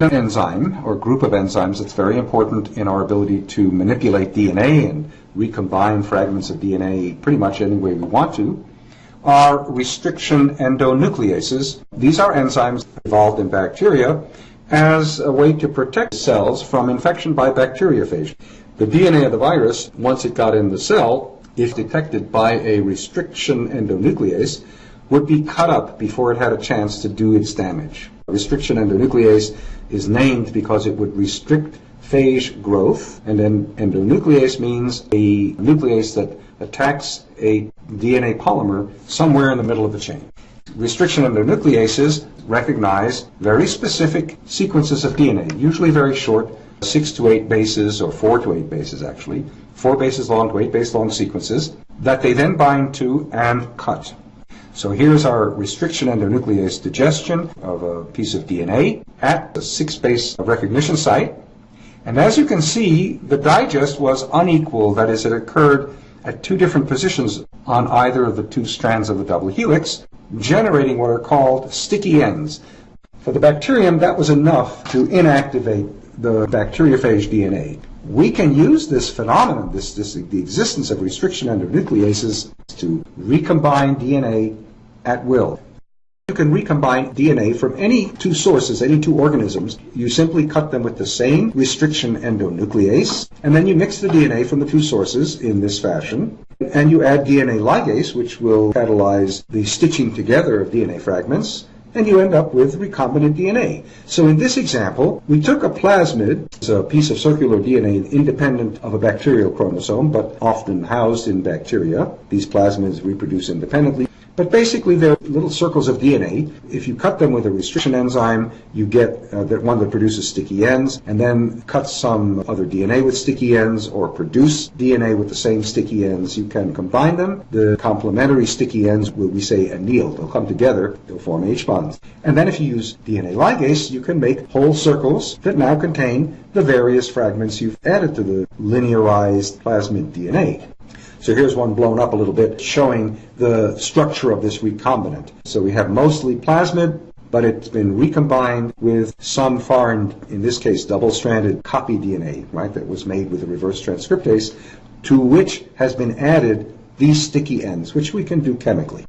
An enzyme or group of enzymes that's very important in our ability to manipulate DNA and recombine fragments of DNA pretty much any way we want to are restriction endonucleases. These are enzymes involved in bacteria as a way to protect cells from infection by bacteriophage. The DNA of the virus, once it got in the cell, if detected by a restriction endonuclease, would be cut up before it had a chance to do its damage. Restriction endonuclease is named because it would restrict phage growth, and then endonuclease means a nuclease that attacks a DNA polymer somewhere in the middle of the chain. Restriction endonucleases recognize very specific sequences of DNA, usually very short, six to eight bases, or four to eight bases actually, four bases long to eight base long sequences, that they then bind to and cut. So here's our restriction endonuclease digestion of a piece of DNA at the six base recognition site. And as you can see, the digest was unequal, that is, it occurred at two different positions on either of the two strands of the double helix, generating what are called sticky ends. For the bacterium, that was enough to inactivate the bacteriophage DNA. We can use this phenomenon, this, this, the existence of restriction endonucleases, to recombine DNA at will. You can recombine DNA from any two sources, any two organisms. You simply cut them with the same restriction endonuclease, and then you mix the DNA from the two sources in this fashion, and you add DNA ligase, which will catalyze the stitching together of DNA fragments, and you end up with recombinant DNA. So in this example, we took a plasmid, it's a piece of circular DNA independent of a bacterial chromosome, but often housed in bacteria. These plasmids reproduce independently. But basically, they're little circles of DNA. If you cut them with a restriction enzyme, you get uh, that one that produces sticky ends, and then cut some other DNA with sticky ends, or produce DNA with the same sticky ends. You can combine them. The complementary sticky ends will, we say, anneal. They'll come together. They'll form H bonds. And then if you use DNA ligase, you can make whole circles that now contain the various fragments you've added to the linearized plasmid DNA. So here's one blown up a little bit showing the structure of this recombinant. So we have mostly plasmid, but it's been recombined with some foreign, in this case, double-stranded copy DNA, right, that was made with a reverse transcriptase, to which has been added these sticky ends, which we can do chemically.